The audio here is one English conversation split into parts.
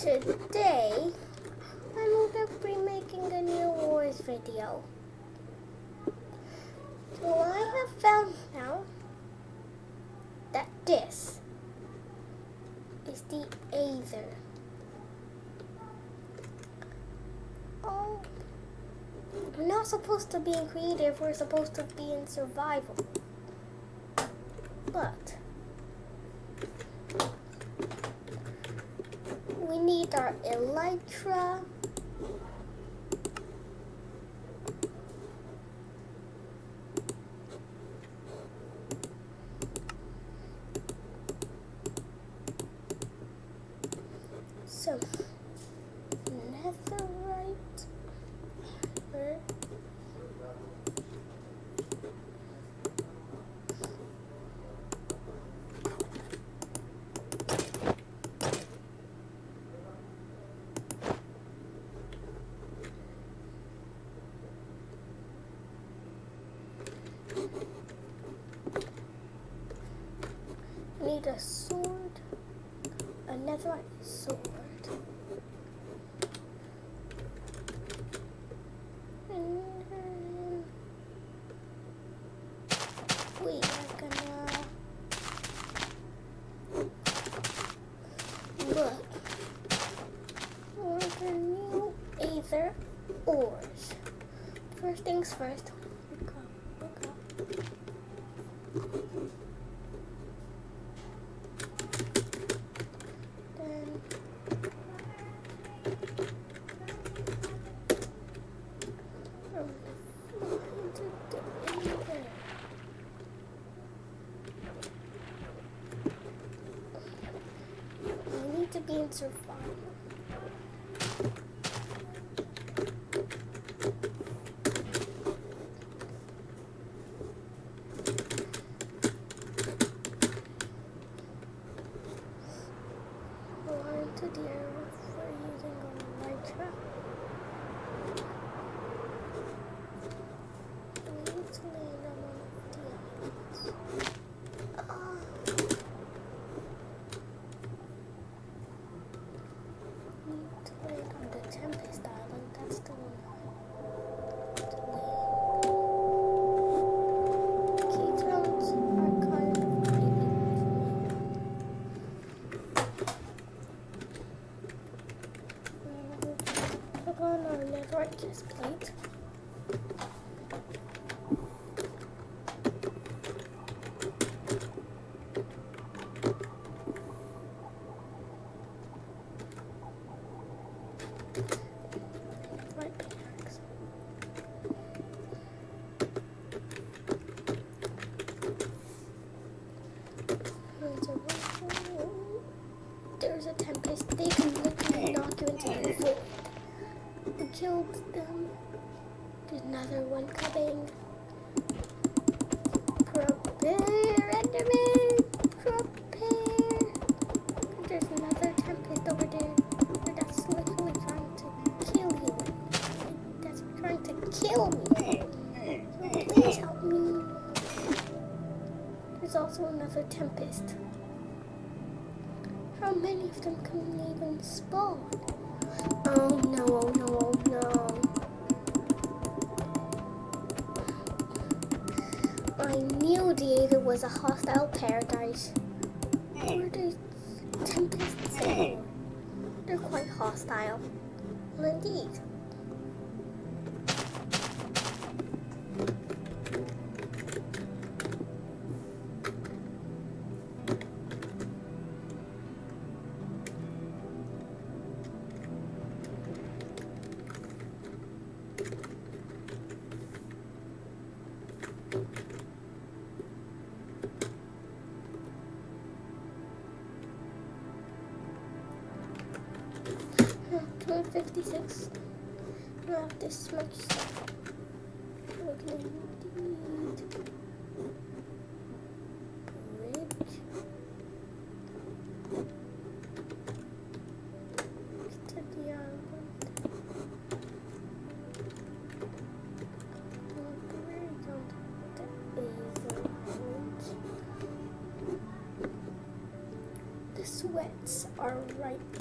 today I'm going to be making a new wars video. So I have found out that this is the Aether. Oh, we're not supposed to be in creative, we're supposed to be in survival. But our Elytra. So, netherite. Where? Need a sword, a netherite sword. We are gonna look for the new Aether ores. First things first. Killed them. There's another one coming. Prepare, Enderman! Prepare! There's another tempest over there. That's literally trying to kill you. That's trying to kill me. So please help me. There's also another tempest. How many of them can even spawn? Oh no. Aether was a hostile paradise. Where the? They're quite hostile. Well, indeed. 56. Not this much stuff. sweats are right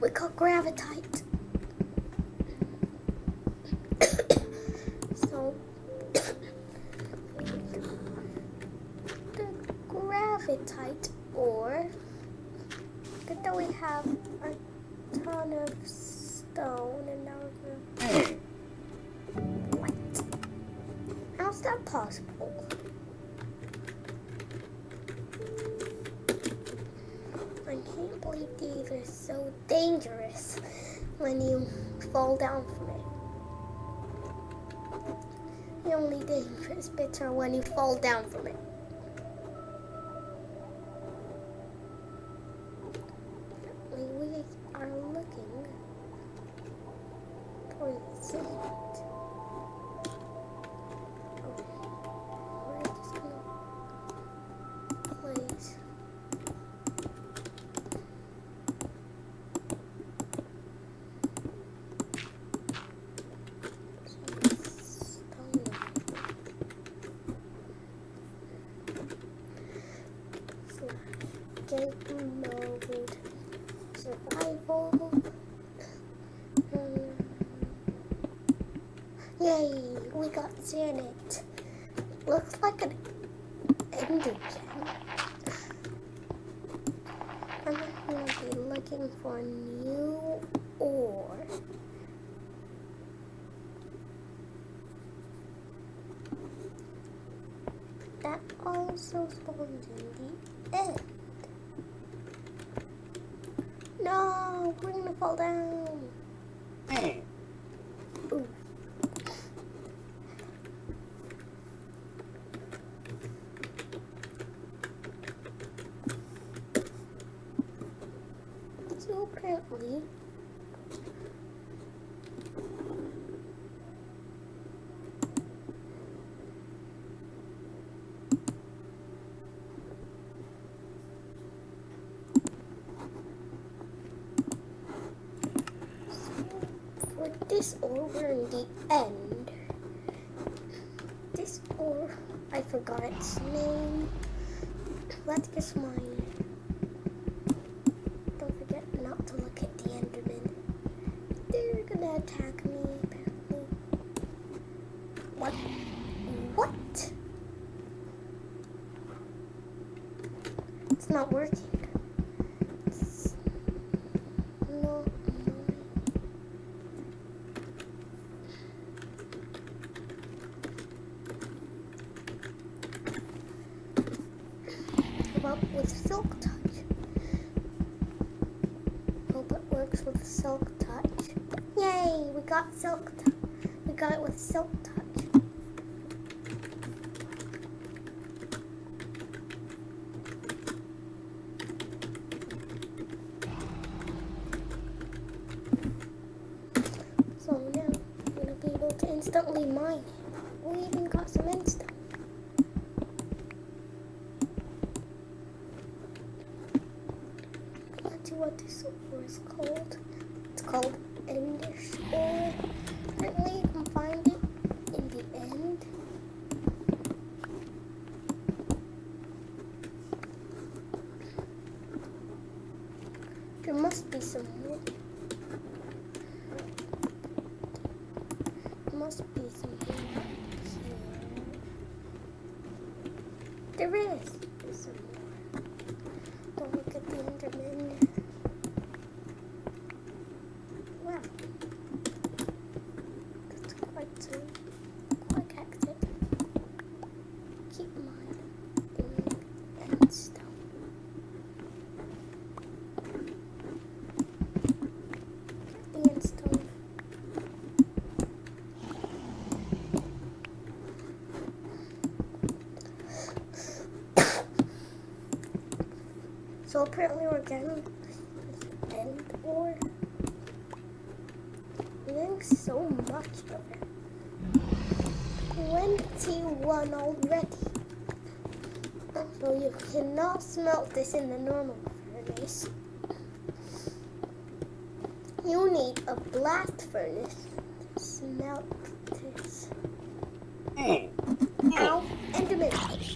We call gravitite. fall down from it. The only dangerous bits are when you fall down from it. mode survival. Yay, we got Zanite. Looks like an ender gem. I'm gonna be looking for a new ore. That also spawns in the. No, we're gonna fall down. Hey. this over in the end. This or I forgot its name. Let's guess mine. got silk. We got it with silk touch. So now we're gonna be able to instantly mine. We even got some instant. Let's see what this silver is called. must be something up here. There is. So apparently we're getting end ore. We're getting so much of it. 21 already. So you cannot smelt this in the normal furnace. You need a blast furnace to smelt this. Hmm. Hmm. Ow, Enderman.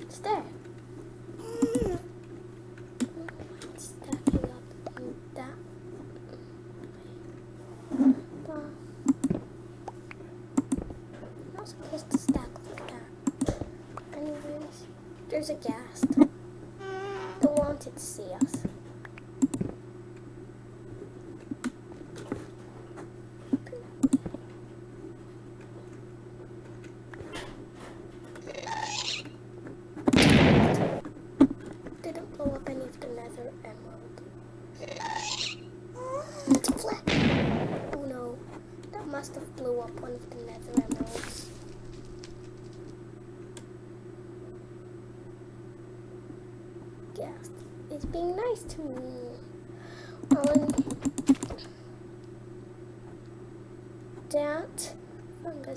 It's there.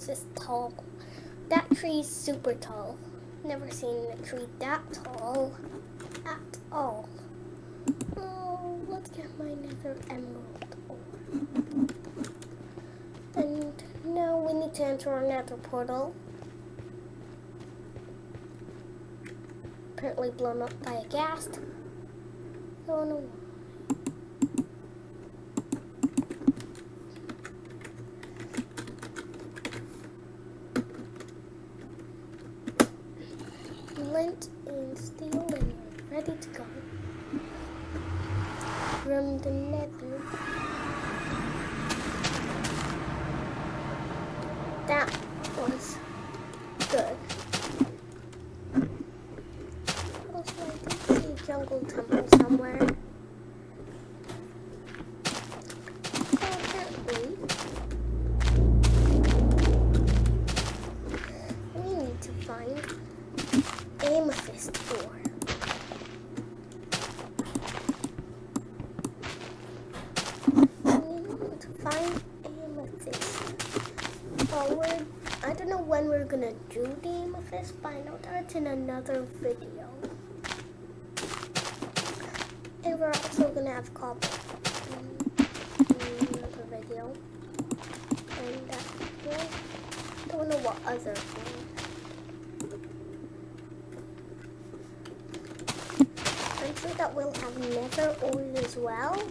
That is tall. That tree is super tall. Never seen a tree that tall at all. Oh, let's get my nether emerald ore. And now we need to enter our nether portal. Apparently blown up by a ghast. No. Flint and steel and ready to go. From the nether. That was good. Also, I did see a jungle temple somewhere. Apparently, we need to find amethyst ore. We need to find amethyst. I don't know when we're gonna do the amethyst, but I know that's in another video. And we're also gonna have cobble in, another video. And that one, don't know what other thing. I'm sure that we'll have nether ore as well.